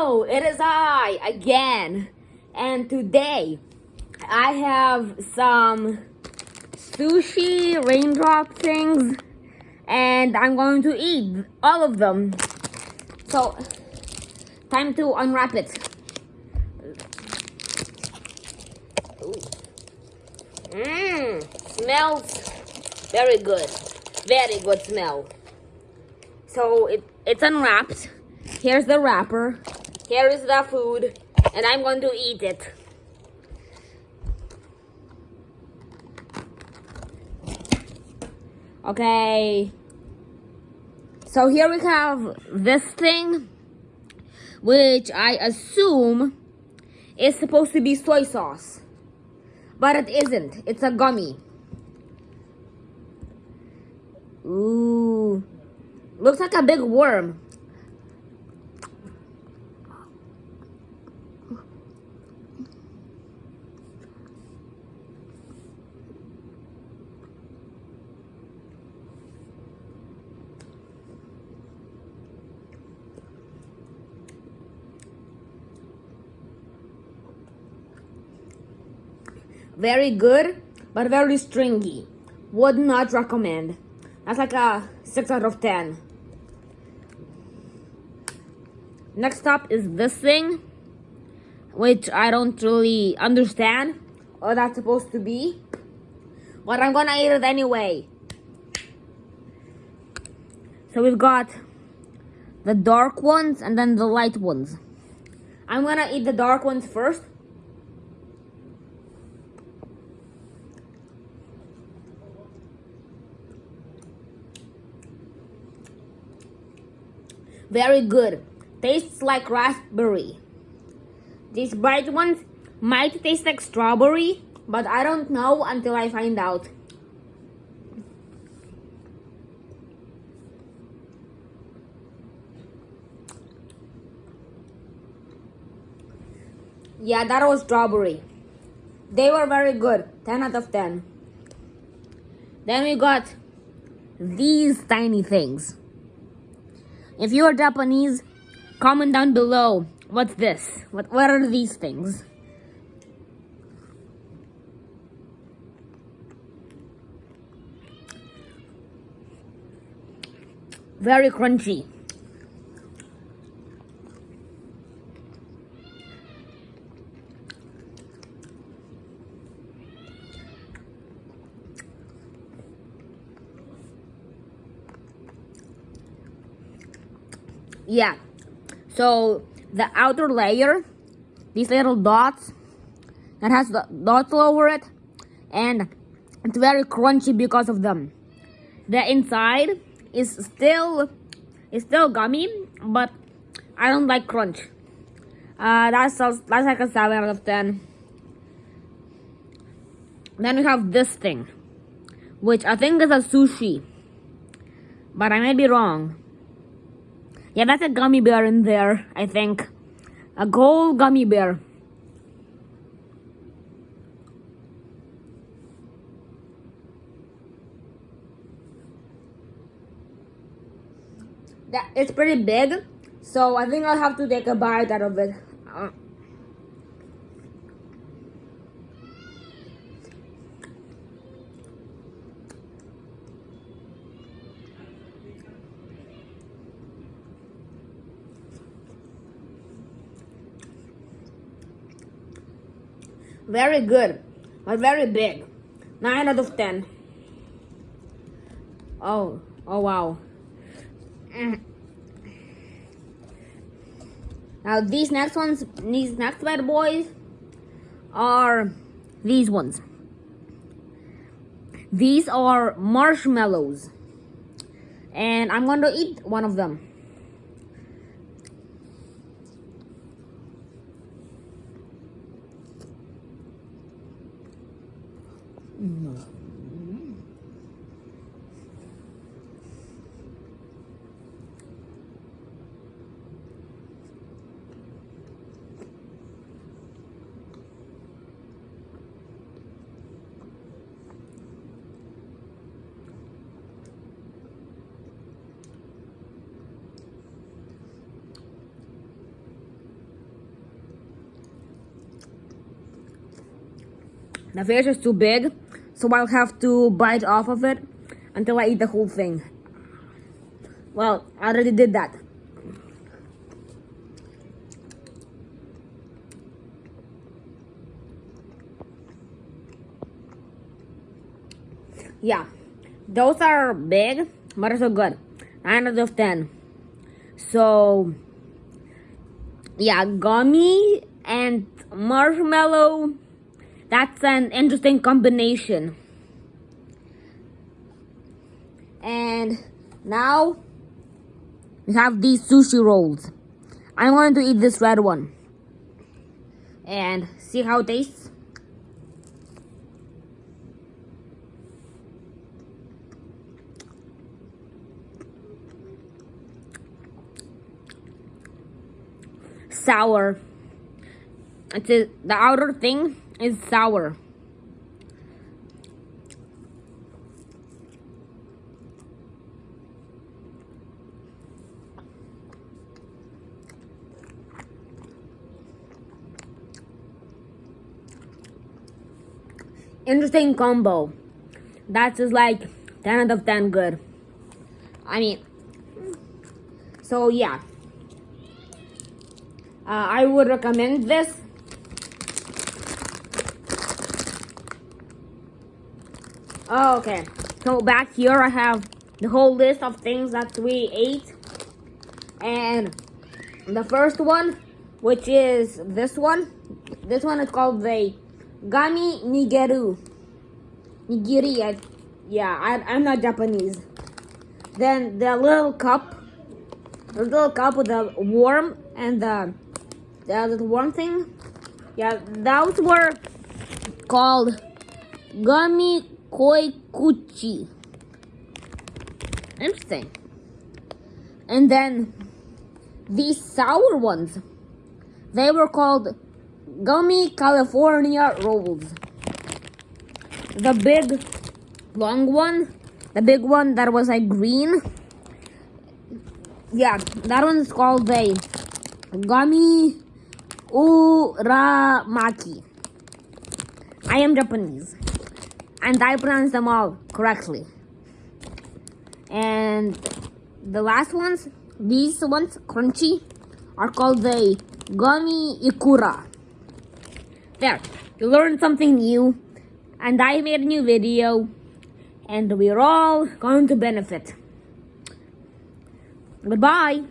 It is I again. And today I have some sushi raindrop things and I'm going to eat all of them. So, time to unwrap it. Mmm, smells very good. Very good smell. So it, it's unwrapped. Here's the wrapper. Here is the food. And I'm going to eat it. Okay. So here we have this thing, which I assume is supposed to be soy sauce. But it isn't. It's a gummy. Ooh. Looks like a big worm. Very good, but very stringy. Would not recommend. That's like a 6 out of 10. Next up is this thing, which I don't really understand what that's supposed to be. But I'm gonna eat it anyway. So we've got the dark ones and then the light ones. I'm gonna eat the dark ones first. Very good. Tastes like raspberry. These bright ones might taste like strawberry, but I don't know until I find out. Yeah, that was strawberry. They were very good. 10 out of 10. Then we got these tiny things. If you are Japanese, comment down below. What's this? What, what are these things? Very crunchy. Yeah. So the outer layer these little dots that has the dots over it and it's very crunchy because of them. The inside is still is still gummy but i don't like crunch. Uh that's that's like a 7 out of 10 then we have this thing which i think is a sushi but i may be wrong yeah, that's a gummy bear in there, I think. A gold gummy bear. That it's pretty big, so I think I'll have to take a bite out of it. Uh, Very good, but very big. 9 out of 10. Oh, oh wow. Now these next ones, these next bad boys are these ones. These are marshmallows. And I'm going to eat one of them. The fish is too big, so I'll have to bite off of it until I eat the whole thing. Well, I already did that. Yeah, those are big, but also good. 9 out of 10. So, yeah, gummy and marshmallow. That's an interesting combination. And now we have these sushi rolls. I'm going to eat this red one and see how it tastes. Sour. It's a, the outer thing is sour. Interesting combo. That's just like 10 out of 10 good. I mean, so yeah. Uh, I would recommend this. Oh, okay. So back here I have the whole list of things that we ate. And the first one, which is this one. This one is called the Gami Nigeru. Nigiri. I, yeah, I, I'm not Japanese. Then the little cup. The little cup with the worm and the, the little worm thing. Yeah, those were called Gummy Koikuchi. Interesting. And then these sour ones, they were called Gummy California Rolls. The big long one, the big one that was like green. Yeah, that one's called the Gummy Uramaki. I am Japanese and I pronounce them all correctly. And the last ones, these ones, crunchy, are called the gummy ikura. There, you learned something new, and I made a new video, and we're all going to benefit. Goodbye.